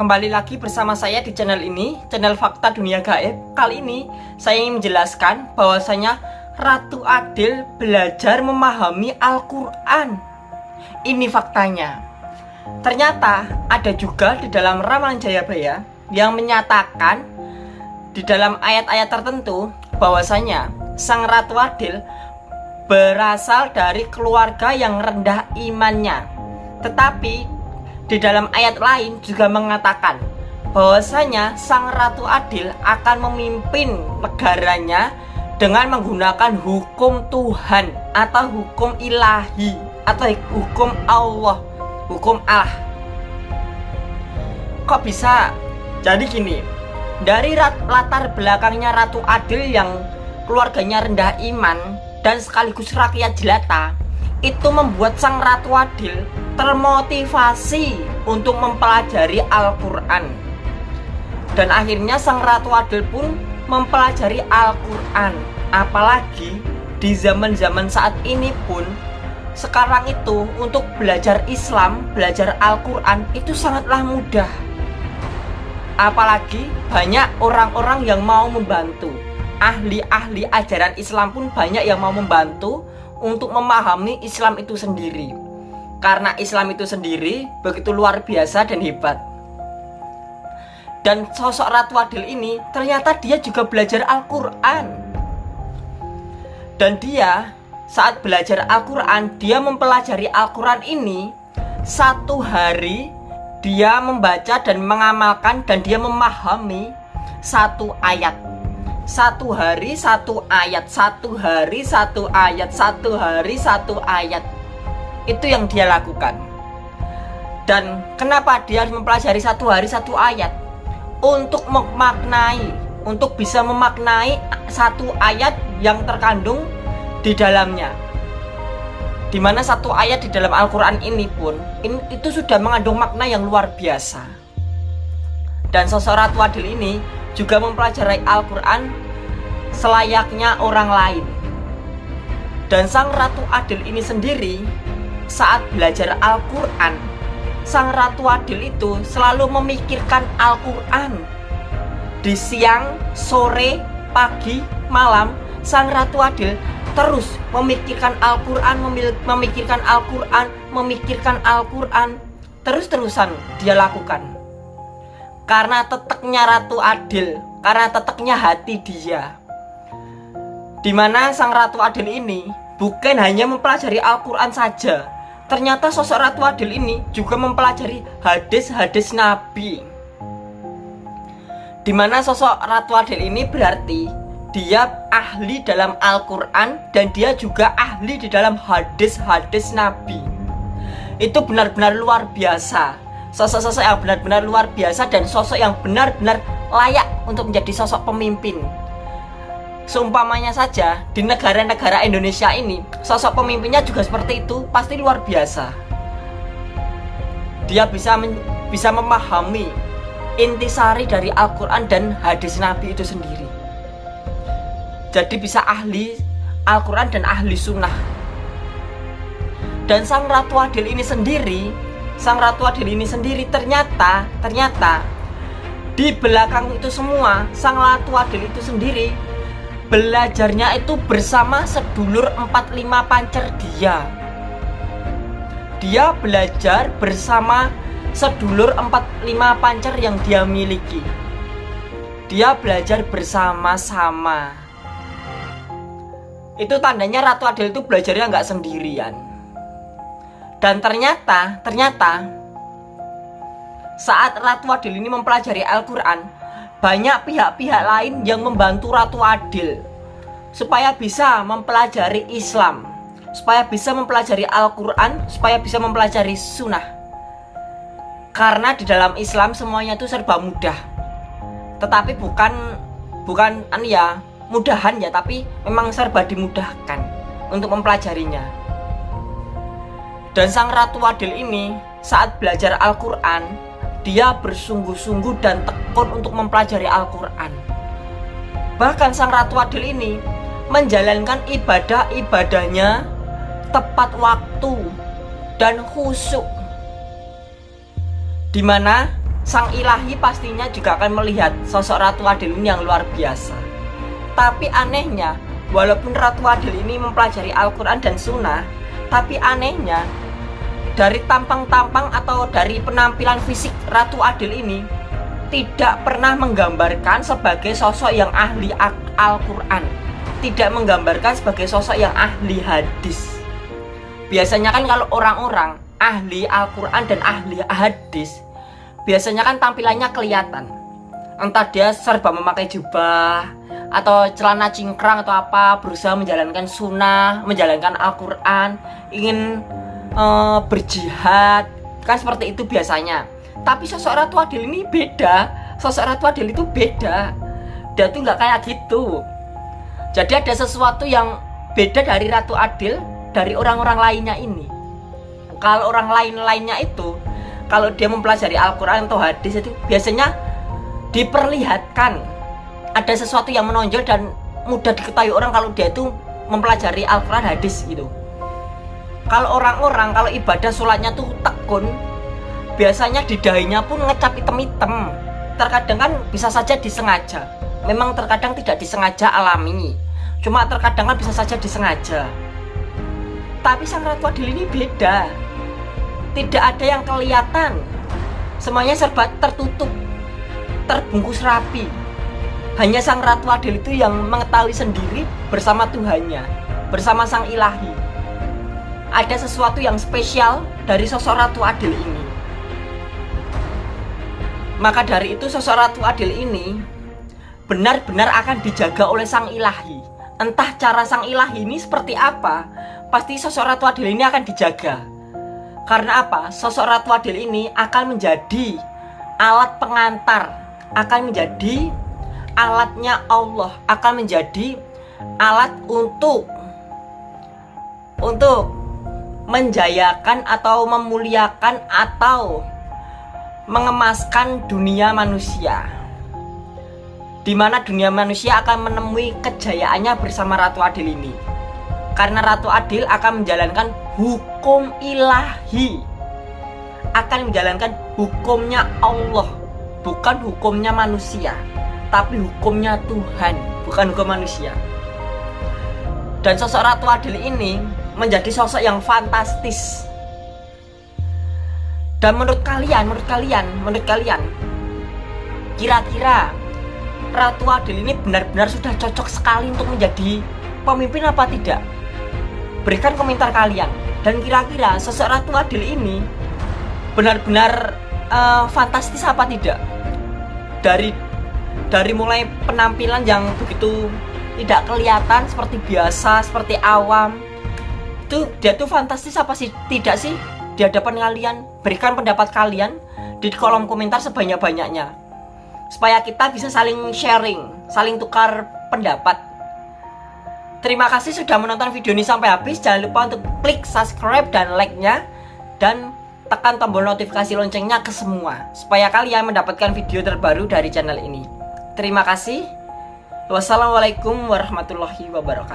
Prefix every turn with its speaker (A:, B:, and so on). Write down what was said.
A: Kembali lagi bersama saya di channel ini, channel Fakta Dunia Gaib. Kali ini saya ingin menjelaskan bahwasanya Ratu Adil belajar memahami Al-Qur'an. Ini faktanya. Ternyata ada juga di dalam ramalan Jayabaya yang menyatakan di dalam ayat-ayat tertentu bahwasanya Sang Ratu Adil berasal dari keluarga yang rendah imannya. Tetapi di dalam ayat lain juga mengatakan bahwasanya Sang Ratu Adil akan memimpin negaranya dengan menggunakan hukum Tuhan atau hukum ilahi atau hukum Allah, hukum Allah. Kok bisa? Jadi gini, dari latar belakangnya Ratu Adil yang keluarganya rendah iman dan sekaligus rakyat jelata, itu membuat Sang Ratu Adil termotivasi untuk mempelajari Al-Quran. Dan akhirnya sang Ratu Adil pun mempelajari Al-Quran. Apalagi di zaman-zaman saat ini pun sekarang itu untuk belajar Islam, belajar Al-Quran itu sangatlah mudah. Apalagi banyak orang-orang yang mau membantu. Ahli-ahli ajaran Islam pun banyak yang mau membantu untuk memahami Islam itu sendiri karena Islam itu sendiri begitu luar biasa dan hebat. Dan sosok Ratu Adil ini ternyata dia juga belajar Al-Quran. Dan dia saat belajar Al-Quran, dia mempelajari Al-Quran ini satu hari dia membaca dan mengamalkan dan dia memahami satu ayat satu hari satu ayat satu hari satu ayat satu hari satu ayat itu yang dia lakukan. Dan kenapa dia harus mempelajari satu hari satu ayat? Untuk memaknai untuk bisa memaknai satu ayat yang terkandung di dalamnya. Di mana satu ayat di dalam Al-Quran ini pun in, itu sudah mengandung makna yang luar biasa. Dan sosok Ratu Adil ini juga mempelajari Al-Quran selayaknya orang lain. Dan sang Ratu Adil ini sendiri saat belajar Al-Quran. Sang Ratu Adil itu selalu memikirkan Al-Quran. Di siang, sore, pagi, malam Sang Ratu Adil terus memikirkan Al-Quran Memikirkan Al-Quran Memikirkan Al-Quran. Terus-terusan dia lakukan. Karena teteknya Ratu Adil Karena teteknya hati dia. Di mana Sang Ratu Adil ini bukan hanya mempelajari Al-Quran saja Ternyata sosok Ratu Adil ini juga mempelajari hadis-hadis Nabi. Di mana sosok Ratu Adil ini berarti dia ahli dalam Al-Quran dan dia juga ahli di dalam hadis-hadis Nabi. Itu benar-benar luar biasa. Sosok-sosok yang benar-benar luar biasa dan sosok yang benar-benar layak untuk menjadi sosok pemimpin Seumpamanya saja di negara-negara Indonesia ini Sosok pemimpinnya juga seperti itu Pasti luar biasa. Dia bisa bisa memahami Intisari dari Al-Quran dan hadis Nabi itu sendiri. Jadi bisa ahli Al-Quran dan ahli sunnah. Dan Sang Ratu Adil ini sendiri Sang Ratu Adil ini sendiri ternyata Ternyata di belakang itu semua Sang Ratu Adil itu sendiri belajarnya itu bersama sedulur 45 pancer dia. Dia belajar bersama sedulur 45 pancer yang dia miliki. Dia belajar bersama-sama. Itu tandanya Ratu Adil itu belajarnya nggak sendirian. Dan ternyata ternyata saat Ratu Adil ini mempelajari Al-Quran banyak pihak-pihak lain yang membantu Ratu Adil supaya bisa mempelajari Islam, supaya bisa mempelajari Al-Quran, supaya bisa mempelajari Sunnah. Karena di dalam Islam semuanya itu serba mudah, tetapi bukan bukan an ya mudahan ya, tapi memang serba dimudahkan untuk mempelajarinya. Dan sang Ratu Adil ini saat belajar Al-Quran dia bersungguh-sungguh dan tekun untuk mempelajari Al-Quran. Bahkan sang Ratu Adil ini menjalankan ibadah-ibadahnya tepat waktu dan khusyuk. Di mana Sang ilahi pastinya juga akan melihat sosok Ratu Adil ini yang luar biasa. Tapi anehnya, walaupun Ratu Adil ini mempelajari Al-Quran dan Sunnah, tapi anehnya dari tampang-tampang atau dari penampilan fisik Ratu Adil ini tidak pernah menggambarkan sebagai sosok yang ahli Al-Quran. Tidak menggambarkan sebagai sosok yang ahli hadis. Biasanya kan kalau orang-orang ahli Al-Quran dan ahli hadis biasanya kan tampilannya kelihatan. Entah dia serba memakai jubah atau celana cingkrang atau apa berusaha menjalankan sunnah menjalankan Al-Quran ingin uh, berjihad. Kan seperti itu biasanya. Tapi sosok Ratu Adil ini beda. Sosok Ratu Adil itu beda. Dia tuh nggak kayak gitu. Jadi ada sesuatu yang beda dari Ratu Adil dari orang-orang lainnya ini. Kalau orang lain-lainnya itu kalau dia mempelajari Al-Quran atau hadis itu biasanya diperlihatkan ada sesuatu yang menonjol dan mudah diketahui orang kalau dia itu mempelajari Al-Quran hadis gitu. Kalau orang-orang kalau ibadah sholatnya tuh tekun biasanya di dahinya pun ngecap hitam-hitam terkadang kan bisa saja disengaja. Memang terkadang tidak disengaja alami. Cuma terkadang kan bisa saja disengaja. Tapi sang ratu adil ini beda. Tidak ada yang kelihatan. Semuanya serba tertutup terbungkus rapi hanya sang ratu adil itu yang mengetahui sendiri bersama Tuhannya bersama sang ilahi ada sesuatu yang spesial dari sosok ratu adil ini maka dari itu sosok Ratu Adil ini benar-benar akan dijaga oleh sang ilahi. Entah cara sang ilahi ini seperti apa, pasti sosok Ratu Adil ini akan dijaga. Karena apa? Sosok Ratu Adil ini akan menjadi alat pengantar, akan menjadi alatnya Allah, akan menjadi alat untuk untuk menjayakan atau memuliakan atau mengemaskan dunia manusia di mana dunia manusia akan menemui kejayaannya bersama Ratu Adil ini. Karena Ratu Adil akan menjalankan hukum ilahi akan menjalankan hukumnya Allah bukan hukumnya manusia tapi hukumnya Tuhan bukan hukum manusia dan sosok Ratu Adil ini menjadi sosok yang fantastis dan menurut kalian, menurut kalian, menurut kalian Kira-kira Ratu Adil ini benar-benar sudah cocok sekali untuk menjadi pemimpin apa tidak? Berikan komentar kalian Dan kira-kira sosok Ratu Adil ini Benar-benar uh, fantastis apa tidak? Dari dari mulai penampilan yang begitu tidak kelihatan seperti biasa, seperti awam. Itu dia tuh fantastis apa sih? Tidak sih? di hadapan kalian berikan pendapat kalian di kolom komentar sebanyak-banyaknya. Supaya kita bisa saling sharing saling tukar pendapat. Terima kasih sudah menonton video ini sampai habis. Jangan lupa untuk klik subscribe dan like nya dan tekan tombol notifikasi loncengnya ke semua. Supaya kalian mendapatkan video terbaru dari channel ini terima kasih. Wassalamualaikum warahmatullahi wabarakatuh